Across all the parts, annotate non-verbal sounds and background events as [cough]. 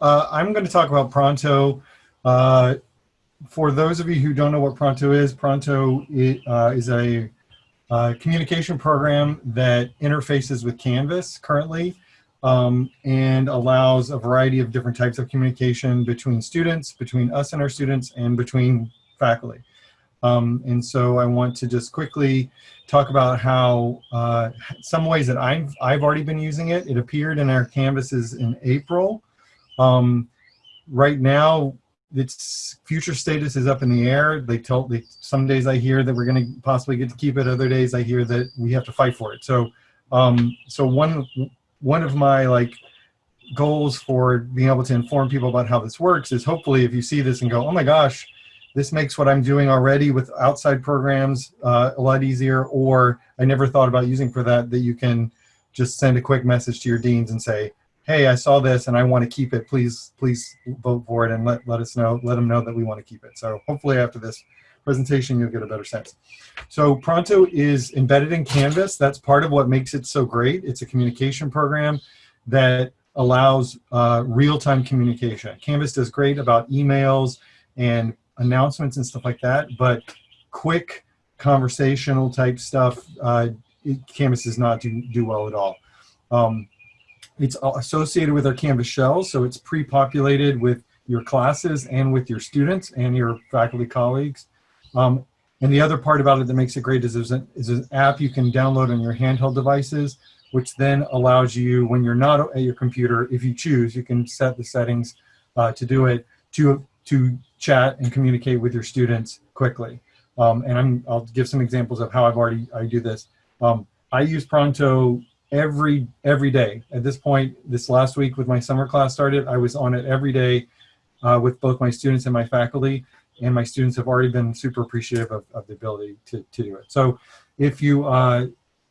uh, I'm going to talk about Pronto. Uh, for those of you who don't know what Pronto is, Pronto uh, is a uh, communication program that interfaces with Canvas currently um, and allows a variety of different types of communication between students, between us and our students, and between faculty. Um, and so I want to just quickly talk about how uh, some ways that I've, I've already been using it. It appeared in our canvases in April. Um, right now, its future status is up in the air. They tell they, some days I hear that we're going to possibly get to keep it. Other days I hear that we have to fight for it. So, um, so one one of my like goals for being able to inform people about how this works is hopefully if you see this and go, oh my gosh, this makes what I'm doing already with outside programs uh, a lot easier, or I never thought about using for that, that you can just send a quick message to your deans and say, hey, I saw this and I want to keep it. Please, please vote for it and let, let us know, let them know that we want to keep it. So hopefully after this presentation, you'll get a better sense. So Pronto is embedded in Canvas. That's part of what makes it so great. It's a communication program that allows uh, real-time communication. Canvas does great about emails and announcements and stuff like that, but quick conversational type stuff, uh, Canvas does not do, do well at all. Um, it's associated with our Canvas shell, so it's pre-populated with your classes and with your students and your faculty colleagues. Um, and the other part about it that makes it great is there's an, is an app you can download on your handheld devices, which then allows you, when you're not at your computer, if you choose, you can set the settings uh, to do it, to, to chat and communicate with your students quickly. Um, and I'm, I'll give some examples of how I've already, I do this. Um, I use Pronto every, every day. At this point, this last week with my summer class started, I was on it every day uh, with both my students and my faculty. And my students have already been super appreciative of, of the ability to, to do it. So if you uh,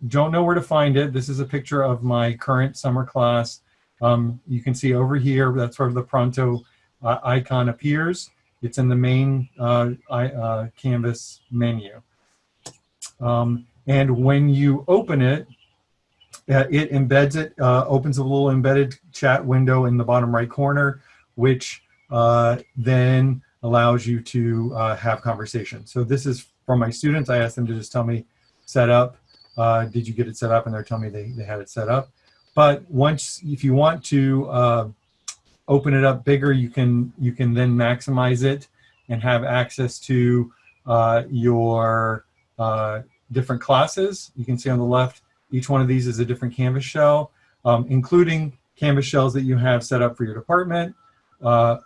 don't know where to find it, this is a picture of my current summer class. Um, you can see over here, that's where the Pronto uh, icon appears. It's in the main uh, I, uh, Canvas menu. Um, and when you open it, uh, it embeds it, uh, opens a little embedded chat window in the bottom right corner, which uh, then allows you to uh, have conversation. So this is from my students. I asked them to just tell me, set up, did you get it set up? And they're telling me they, they had it set up. But once, if you want to open it up bigger, you can you can then maximize it and have access to uh, your uh, different classes. You can see on the left, each one of these is a different Canvas shell, um, including Canvas shells that you have set up for your department. Uh,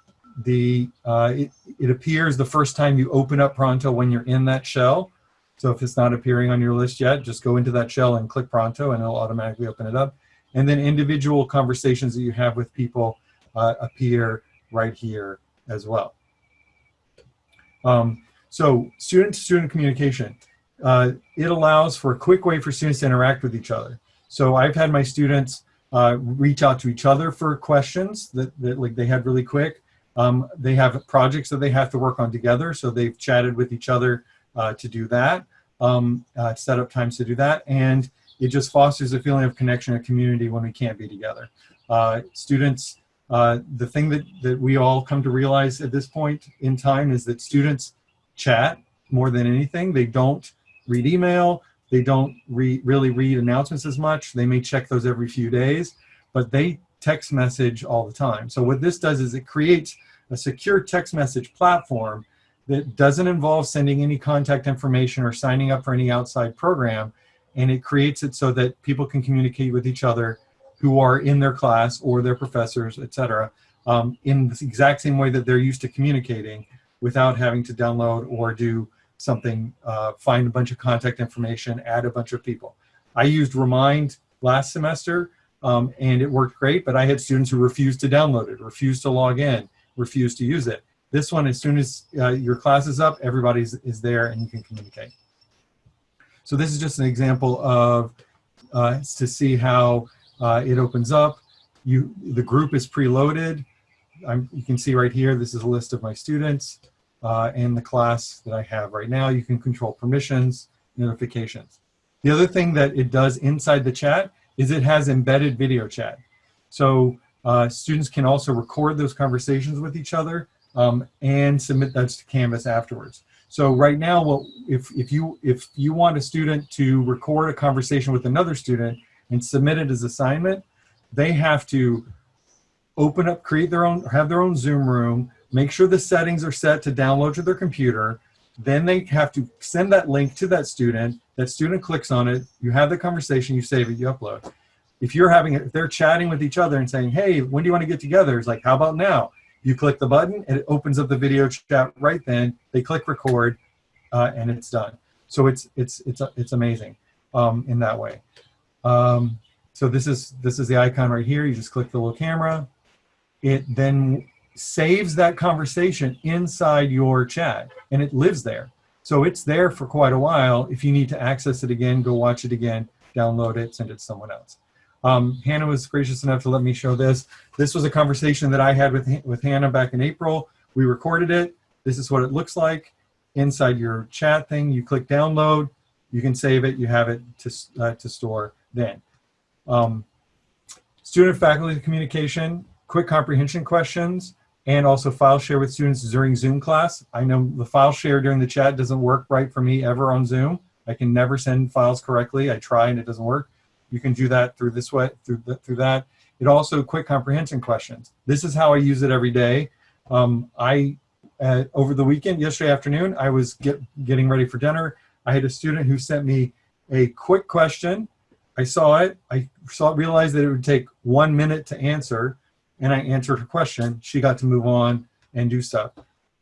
the uh, it, it appears the first time you open up Pronto when you're in that shell. So if it's not appearing on your list yet, just go into that shell and click Pronto and it'll automatically open it up. And then individual conversations that you have with people uh, appear right here as well. Um, so student-to-student -student communication. Uh, it allows for a quick way for students to interact with each other. So I've had my students uh, reach out to each other for questions that, that like they had really quick. Um, they have projects that they have to work on together, so they've chatted with each other uh, to do that, um, uh, set up times to do that, and it just fosters a feeling of connection and community when we can't be together. Uh, students uh, the thing that, that we all come to realize at this point in time is that students chat more than anything. They don't read email. They don't re really read announcements as much. They may check those every few days, but they text message all the time. So what this does is it creates a secure text message platform that doesn't involve sending any contact information or signing up for any outside program. And it creates it so that people can communicate with each other who are in their class or their professors, etc., um, in the exact same way that they're used to communicating without having to download or do something, uh, find a bunch of contact information, add a bunch of people. I used Remind last semester um, and it worked great, but I had students who refused to download it, refused to log in, refused to use it. This one, as soon as uh, your class is up, everybody is there and you can communicate. So this is just an example of uh, to see how uh, it opens up. You, the group is preloaded. I'm, you can see right here, this is a list of my students uh, and the class that I have right now. You can control permissions, notifications. The other thing that it does inside the chat is it has embedded video chat. So Uh, students can also record those conversations with each other um, and submit that to Canvas afterwards. So right now, well, if, if, you, if you want a student to record a conversation with another student and submit it as assignment, they have to open up, create their own, have their own Zoom room, make sure the settings are set to download to their computer, then they have to send that link to that student, that student clicks on it, you have the conversation, you save it, you upload. If you're having, if they're chatting with each other and saying, hey, when do you want to get together? It's like, how about now? You click the button and it opens up the video chat right then. They click record uh, and it's done. So it's, it's, it's, it's amazing um, in that way. Um, so this is, this is the icon right here. You just click the little camera. It then saves that conversation inside your chat and it lives there. So it's there for quite a while. If you need to access it again, go watch it again, download it, send it to someone else. Um, Hannah was gracious enough to let me show this. This was a conversation that I had with, with Hannah back in April. We recorded it. This is what it looks like. Inside your chat thing, you click download, you can save it, you have it to, uh, to store then. Um, student faculty communication, quick comprehension questions and also file share with students during Zoom class. I know the file share during the chat doesn't work right for me ever on Zoom. I can never send files correctly. I try and it doesn't work. You can do that through this way, through, the, through that. It also quick comprehension questions. This is how I use it every day. Um, I, uh, over the weekend, yesterday afternoon, I was get, getting ready for dinner. I had a student who sent me a quick question. I saw it. I saw, realized that it would take one minute to answer and I answered her question, she got to move on and do stuff.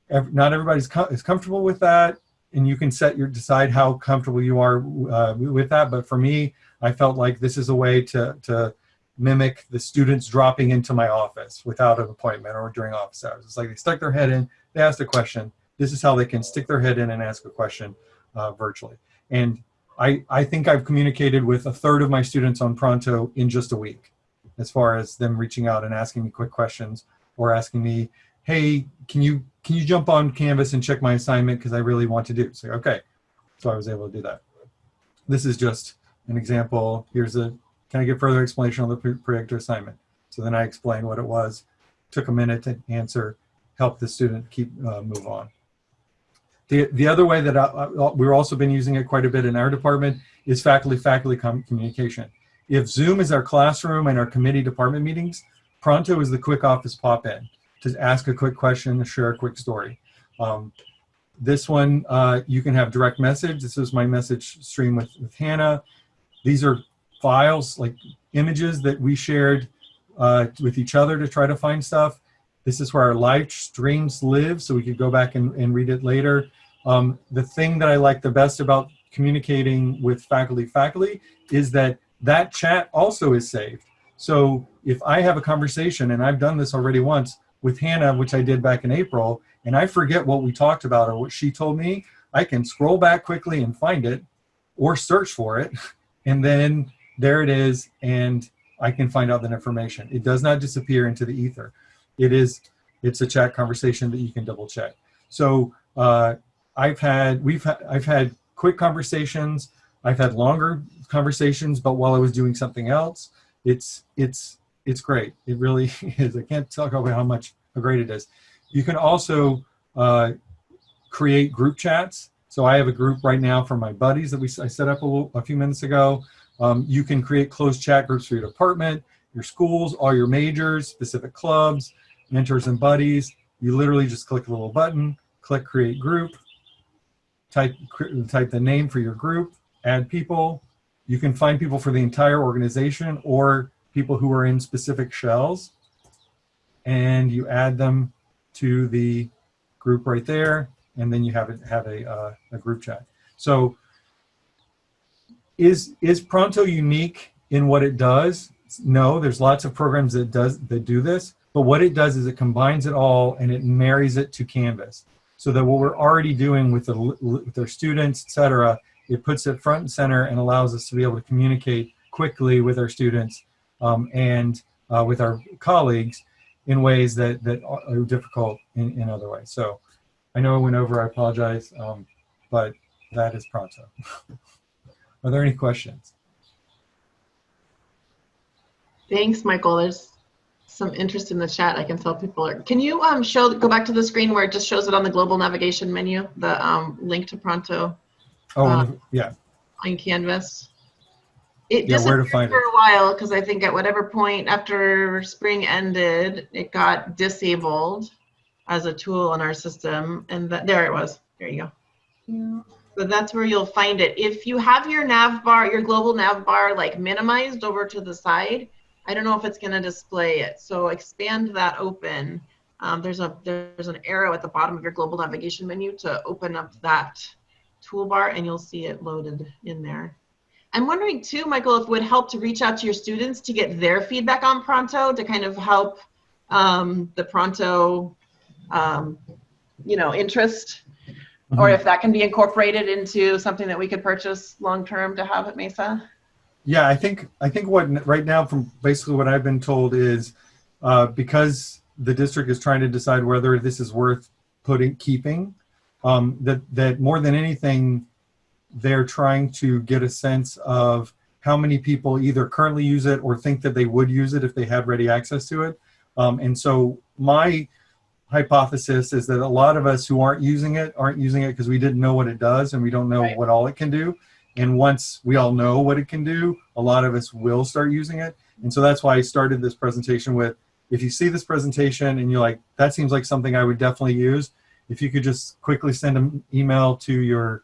Every, not everybody's com is comfortable with that, and you can set your decide how comfortable you are uh, with that. But for me, I felt like this is a way to to mimic the students dropping into my office without an appointment or during office hours. It's like they stuck their head in, they asked a question. This is how they can stick their head in and ask a question uh, virtually. And I, I think I've communicated with a third of my students on Pronto in just a week as far as them reaching out and asking me quick questions or asking me, hey, can you can you jump on Canvas and check my assignment because I really want to do. So okay, so I was able to do that. This is just an example. Here's a, can I get further explanation on the predictor assignment? So then I explained what it was, took a minute to answer, help the student keep uh, move on. The, the other way that I, I, we've also been using it quite a bit in our department is faculty-faculty communication. If Zoom is our classroom and our committee department meetings, Pronto is the quick office pop-in to ask a quick question, share a quick story. Um, this one, uh, you can have direct message. This is my message stream with, with Hannah. These are files, like images that we shared uh, with each other to try to find stuff. This is where our live streams live, so we could go back and, and read it later. Um, the thing that I like the best about communicating with faculty faculty is that that chat also is saved. So if I have a conversation, and I've done this already once with Hannah, which I did back in April, and I forget what we talked about or what she told me, I can scroll back quickly and find it or search for it. [laughs] And then there it is, and I can find out that information. It does not disappear into the ether. It is, it's a chat conversation that you can double check. So uh, I've had, we've, ha I've had quick conversations. I've had longer conversations, but while I was doing something else, it's it's it's great. It really [laughs] is. I can't talk about how much how great it is. You can also uh, create group chats. So I have a group right now for my buddies that we I set up a, little, a few minutes ago. Um, you can create closed chat groups for your department, your schools, all your majors, specific clubs, mentors and buddies. You literally just click a little button, click create group, type type the name for your group, add people, you can find people for the entire organization or people who are in specific shells and you add them to the group right there and then you have a, have a, uh, a group chat. So is, is Pronto unique in what it does? No, there's lots of programs that does that do this, but what it does is it combines it all and it marries it to Canvas. So that what we're already doing with, the, with our students, et cetera, it puts it front and center and allows us to be able to communicate quickly with our students um, and uh, with our colleagues in ways that, that are difficult in, in other ways. So I know I went over, I apologize, um, but that is Pronto. [laughs] are there any questions? Thanks, Michael. There's some interest in the chat. I can tell people are. Can you um show go back to the screen where it just shows it on the global navigation menu, the um link to Pronto Oh, Uh, yeah. on Canvas? It Yeah, where to disappeared find for it? a while because I think at whatever point after spring ended, it got disabled as a tool in our system, and that there it was. There you go. Yeah. So that's where you'll find it. If you have your nav bar, your global nav bar like minimized over to the side, I don't know if it's going to display it. So expand that open. Um, there's a there's an arrow at the bottom of your global navigation menu to open up that toolbar, and you'll see it loaded in there. I'm wondering too, Michael, if it would help to reach out to your students to get their feedback on Pronto to kind of help um, the Pronto, um, you know, interest or Mhm. if that can be incorporated into something that we could purchase long term to have at Mesa. Yeah, I think I think what right now from basically what I've been told is uh, because the district is trying to decide whether this is worth putting keeping um, that that more than anything they're trying to get a sense of how many people either currently use it or think that they would use it if they had ready access to it. Um, and so my hypothesis is that a lot of us who aren't using it aren't using it because we didn't know what it does and we don't know Right. what all it can do. And once we all know what it can do, a lot of us will start using it. And so that's why I started this presentation with, if you see this presentation and you're like, that seems like something I would definitely use, if you could just quickly send an email to your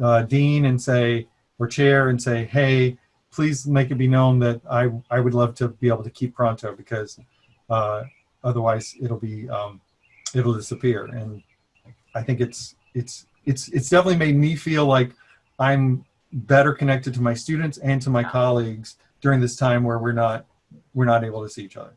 uh, dean and say, or chair and say, hey, please make it be known that I, I would love to be able to keep Pronto because uh, otherwise it'll be, um, it'll disappear. And I think it's, it's, it's, it's definitely made me feel like I'm better connected to my students and to my colleagues during this time where we're not, we're not able to see each other.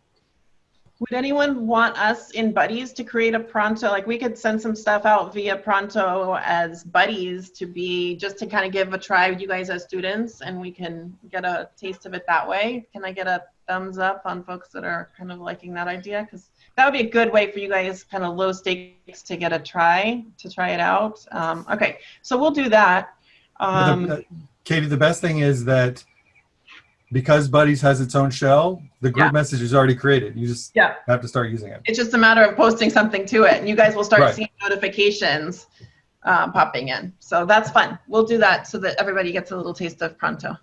Would anyone want us in buddies to create a Pronto? Like we could send some stuff out via Pronto as buddies to be just to kind of give a try with you guys as students and we can get a taste of it that way. Can I get a thumbs up on folks that are kind of liking that idea? Because that would be a good way for you guys, kind of low stakes, to get a try, to try it out. Um, okay, so we'll do that. Um, uh, Katie, the best thing is that because Buddies has its own shell, the group Yeah. message is already created. You just Yeah. have to start using it. it's just a matter of posting something to it and you guys will start Right. seeing notifications um, popping in so that's fun we'll do that so that everybody gets a little taste of pronto